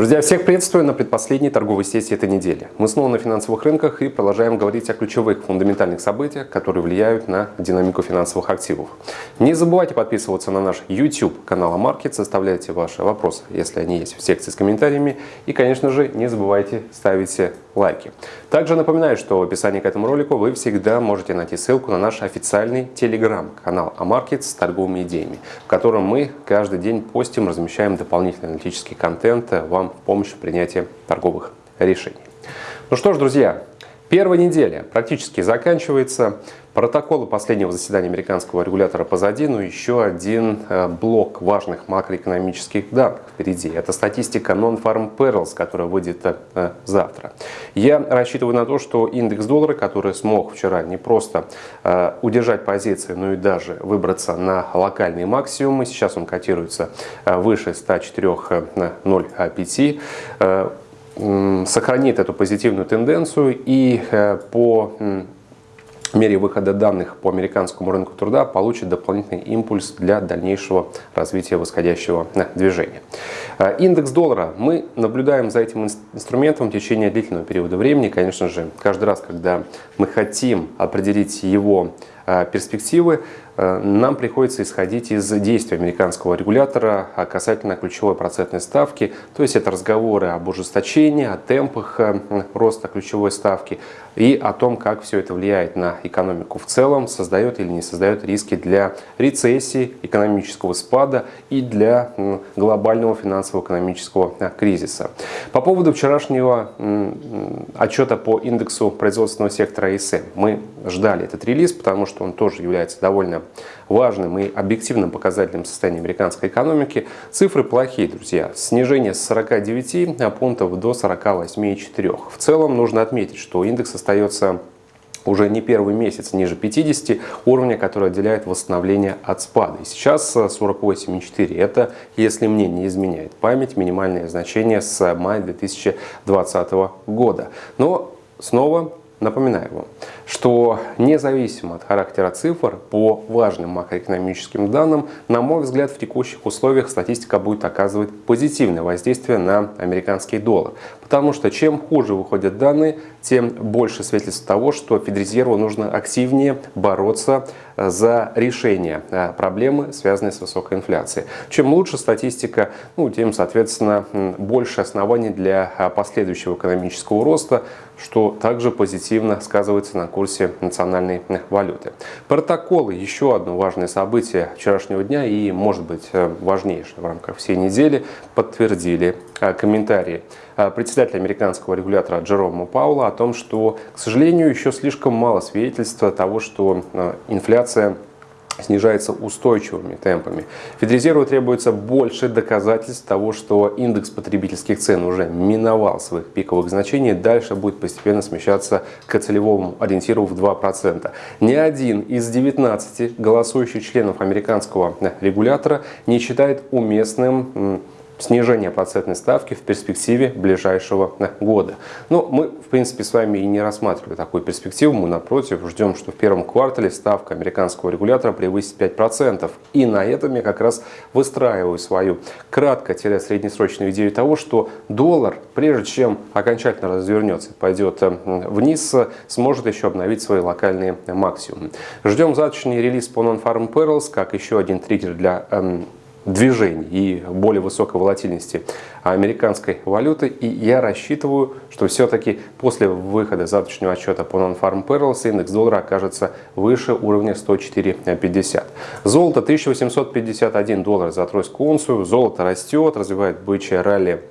Друзья, всех приветствую на предпоследней торговой сессии этой недели. Мы снова на финансовых рынках и продолжаем говорить о ключевых фундаментальных событиях, которые влияют на динамику финансовых активов. Не забывайте подписываться на наш YouTube канал Амаркет, составляйте ваши вопросы, если они есть в секции с комментариями. И, конечно же, не забывайте ставить лайки. Также напоминаю, что в описании к этому ролику вы всегда можете найти ссылку на наш официальный телеграм-канал Амаркет с торговыми идеями, в котором мы каждый день постим, размещаем дополнительный аналитический контент вам вам в помощь в принятии торговых решений. Ну что ж, друзья, первая неделя практически заканчивается. Протоколы последнего заседания американского регулятора позади, но еще один э, блок важных макроэкономических данных впереди. Это статистика Non-Farm Payrolls, которая выйдет э, завтра. Я рассчитываю на то, что индекс доллара, который смог вчера не просто э, удержать позиции, но и даже выбраться на локальные максимумы, сейчас он котируется выше 104.05, сохранит эту позитивную тенденцию и по мере выхода данных по американскому рынку труда получит дополнительный импульс для дальнейшего развития восходящего э, движения. Э, индекс доллара. Мы наблюдаем за этим инструментом в течение длительного периода времени. Конечно же, каждый раз, когда мы хотим определить его перспективы, нам приходится исходить из действий американского регулятора касательно ключевой процентной ставки. То есть это разговоры об ужесточении, о темпах роста ключевой ставки и о том, как все это влияет на экономику в целом, создает или не создает риски для рецессии, экономического спада и для глобального финансово-экономического а, кризиса. По поводу вчерашнего отчета по индексу производственного сектора ИСМ. Мы ждали этот релиз, потому что он тоже является довольно важным и объективным показателем состояния американской экономики. Цифры плохие, друзья. Снижение с 49 пунктов до 48,4. В целом нужно отметить, что индекс остается уже не первый месяц ниже 50 уровня, который отделяет восстановление от спада. И сейчас 48,4. Это, если мне не изменяет память, минимальное значение с мая 2020 года. Но снова напоминаю вам, что независимо от характера цифр, по важным макроэкономическим данным, на мой взгляд, в текущих условиях статистика будет оказывать позитивное воздействие на американский доллар. Потому что чем хуже выходят данные, тем больше свидетельств того, что Федрезерву нужно активнее бороться за решение э, проблемы, связанной с высокой инфляцией. Чем лучше статистика, ну, тем, соответственно, больше оснований для э, последующего экономического роста, что также позитивно сказывается на курсе национальной валюты. Протоколы – еще одно важное событие вчерашнего дня и, может быть, э, важнейшее в рамках всей недели, подтвердили комментарии председателя американского регулятора Джерома Паула о том, что, к сожалению, еще слишком мало свидетельства того, что инфляция снижается устойчивыми темпами. Федрезерву требуется больше доказательств того, что индекс потребительских цен уже миновал своих пиковых значений, дальше будет постепенно смещаться к целевому ориентиру в 2%. Ни один из 19 голосующих членов американского регулятора не считает уместным снижение процентной ставки в перспективе ближайшего года. Но мы, в принципе, с вами и не рассматривали такую перспективу. Мы, напротив, ждем, что в первом квартале ставка американского регулятора превысит 5%. И на этом я как раз выстраиваю свою кратко-среднесрочную идею того, что доллар, прежде чем окончательно развернется, пойдет э, вниз, сможет еще обновить свои локальные максимумы. Ждем завтрашний релиз по Non-Farm Perils, как еще один триггер для эм, движений и более высокой волатильности американской валюты. И я рассчитываю, что все-таки после выхода завтрашнего отчета по Non-Farm Payrolls индекс доллара окажется выше уровня 104.50. Золото 1851 доллар за тройскую унцию. Золото растет, развивает бычье ралли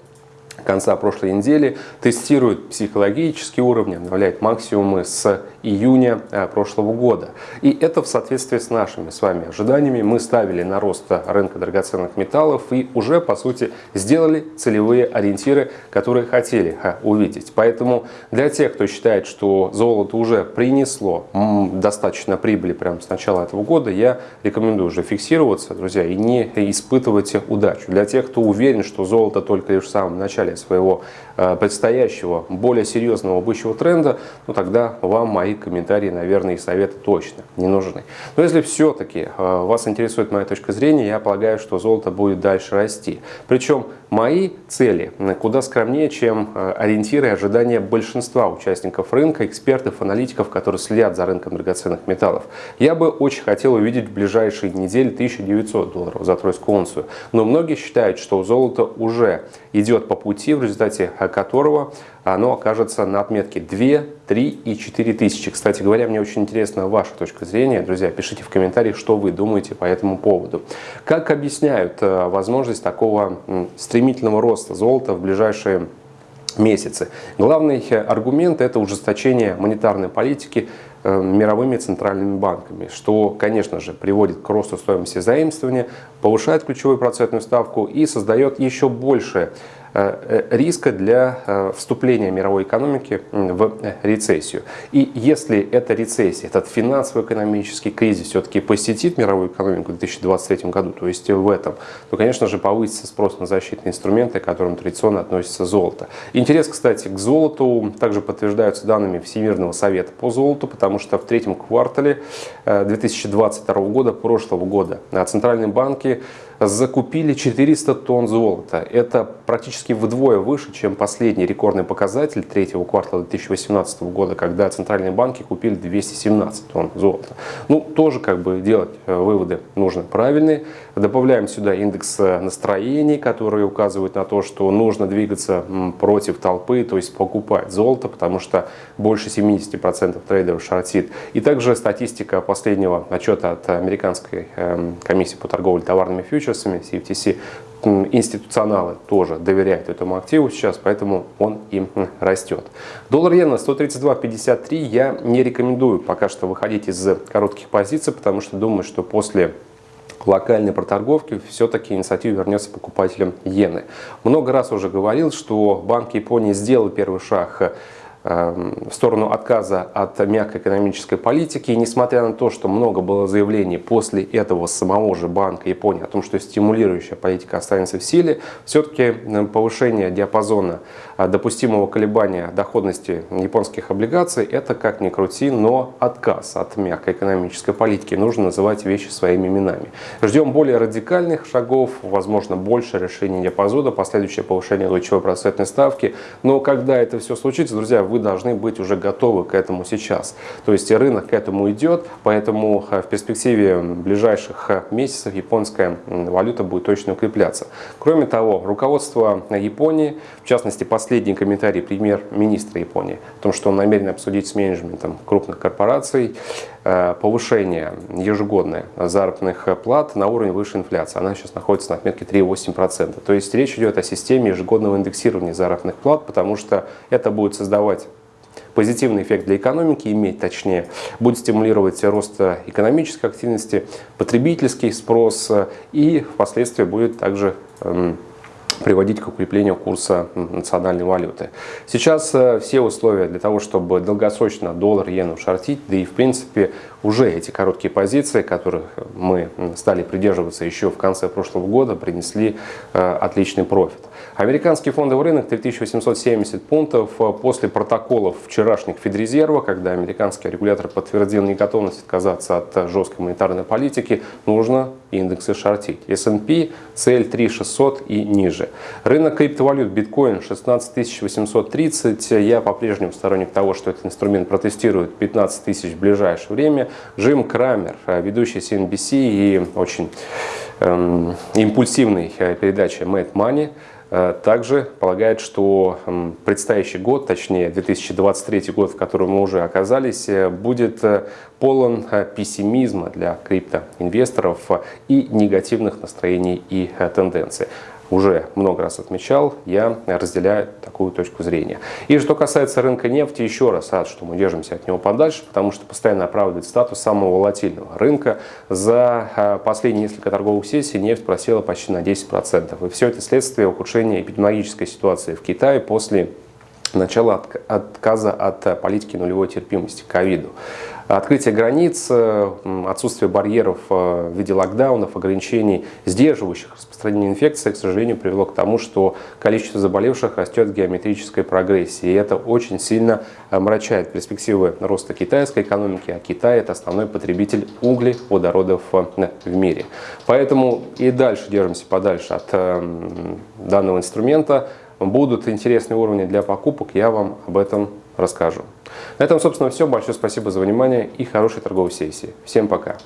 конца прошлой недели, тестирует психологические уровни, обновляет максимумы с июня э, прошлого года. И это в соответствии с нашими с вами ожиданиями. Мы ставили на рост рынка драгоценных металлов и уже, по сути, сделали целевые ориентиры, которые хотели э, увидеть. Поэтому для тех, кто считает, что золото уже принесло достаточно прибыли прямо с начала этого года, я рекомендую уже фиксироваться, друзья, и не испытывать удачу. Для тех, кто уверен, что золото только лишь в самом начале своего э, предстоящего, более серьезного бычьего тренда, ну тогда вам мои комментарии, наверное, и советы точно не нужны. Но если все-таки э, вас интересует моя точка зрения, я полагаю, что золото будет дальше расти. Причем Мои цели куда скромнее, чем ориентиры и ожидания большинства участников рынка, экспертов, аналитиков, которые следят за рынком драгоценных металлов. Я бы очень хотел увидеть в ближайшие недели 1900 долларов за тройскую унцию. Но многие считают, что золото уже идет по пути, в результате которого оно окажется на отметке 2, 3 и 4 тысячи. Кстати говоря, мне очень интересна ваша точка зрения. Друзья, пишите в комментариях, что вы думаете по этому поводу. Как объясняют э, возможность такого стремительного роста золота в ближайшие месяцы. Главный э, аргумент – это ужесточение монетарной политики э, мировыми центральными банками, что, конечно же, приводит к росту стоимости заимствования, повышает ключевую процентную ставку и создает еще больше э, риска для э, вступления мировой экономики в рецессию. И если эта рецессия, этот финансово-экономический кризис все-таки посетит мировую экономику в 2023 году, то есть в этом, то, конечно же, повысится спрос на защитные инструменты, к которым традиционно относится золото. Интерес, кстати, к золоту также подтверждаются данными Всемирного совета по золоту, потому что в третьем квартале 2022 года, прошлого года, центральные банки закупили 400 тонн золота. Это практически вдвое выше, чем последний рекордный показатель третьего квартала 2018 года, когда центральные банки купили 217 тонн золота. Ну, тоже как бы делать э, выводы нужно правильные. Добавляем сюда индекс э, настроений, который указывает на то, что нужно двигаться против толпы, то есть покупать золото, потому что больше 70% трейдеров шортит. И также статистика последнего отчета от Американской эм, комиссии по торговле товарными фьючерсами, CFTC, институционалы тоже доверяют этому активу сейчас, поэтому он им растет. Доллар иена 132.53 я не рекомендую пока что выходить из коротких позиций, потому что думаю, что после локальной проторговки все-таки инициатива вернется покупателям иены. Много раз уже говорил, что Банк Японии сделал первый шаг Эм, в сторону отказа от мягкой экономической политики. И несмотря на то, что много было заявлений после этого самого же Банка Японии о том, что стимулирующая политика останется в силе, все-таки э, повышение диапазона э, допустимого колебания доходности японских облигаций – это, как ни крути, но отказ от мягкой экономической политики. Нужно называть вещи своими именами. Ждем более радикальных шагов, возможно, больше решений диапазона, последующее повышение ключевой процентной ставки. Но когда это все случится, друзья, вы должны быть уже готовы к этому сейчас. То есть рынок к этому идет, поэтому э, в перспективе ближайших э, месяцев японская валюта будет точно укрепляться. Кроме того, руководство Японии, в частности последний комментарий премьер-министра Японии, о том, что он намерен обсудить с менеджментом крупных корпораций, повышение ежегодное заработных плат на уровень выше инфляции. Она сейчас находится на отметке 3,8%. То есть речь идет о системе ежегодного индексирования заработных плат, потому что это будет создавать позитивный эффект для экономики иметь, точнее, будет стимулировать рост экономической активности, потребительский спрос и впоследствии будет также эм, приводить к укреплению курса национальной валюты. Сейчас э, все условия для того, чтобы долгосрочно доллар, иену шортить, да и в принципе уже эти короткие позиции, которых мы стали придерживаться еще в конце прошлого года, принесли э, отличный профит. Американский фондовый рынок 3870 пунктов э, после протоколов вчерашних Федрезерва, когда американский регулятор подтвердил неготовность отказаться от жесткой монетарной политики, нужно индексы шортить. S&P цель 3600 и ниже. Рынок криптовалют биткоин 16830. Я по-прежнему сторонник того, что этот инструмент протестирует 15 тысяч в ближайшее время. Джим Крамер, ведущий CNBC и очень эм, импульсивной э, передачи Mad Money, э, также полагает, что эм, предстоящий год, точнее 2023 год, в котором мы уже оказались, э, будет полон пессимизма для криптоинвесторов и негативных настроений и тенденций уже много раз отмечал, я разделяю такую точку зрения. И что касается рынка нефти, еще раз рад, что мы держимся от него подальше, потому что постоянно оправдывает статус самого волатильного рынка. За а, последние несколько торговых сессий нефть просела почти на 10%. И все это следствие ухудшения эпидемиологической ситуации в Китае после начала отказа от политики нулевой терпимости к ковиду. Открытие границ, отсутствие барьеров в виде локдаунов, ограничений, сдерживающих распространение инфекции, к сожалению, привело к тому, что количество заболевших растет в геометрической прогрессии. И это очень сильно омрачает перспективы роста китайской экономики, а Китай – это основной потребитель углеводородов в мире. Поэтому и дальше держимся подальше от данного инструмента. Будут интересные уровни для покупок, я вам об этом расскажу. На этом, собственно, все. Большое спасибо за внимание и хорошей торговой сессии. Всем пока!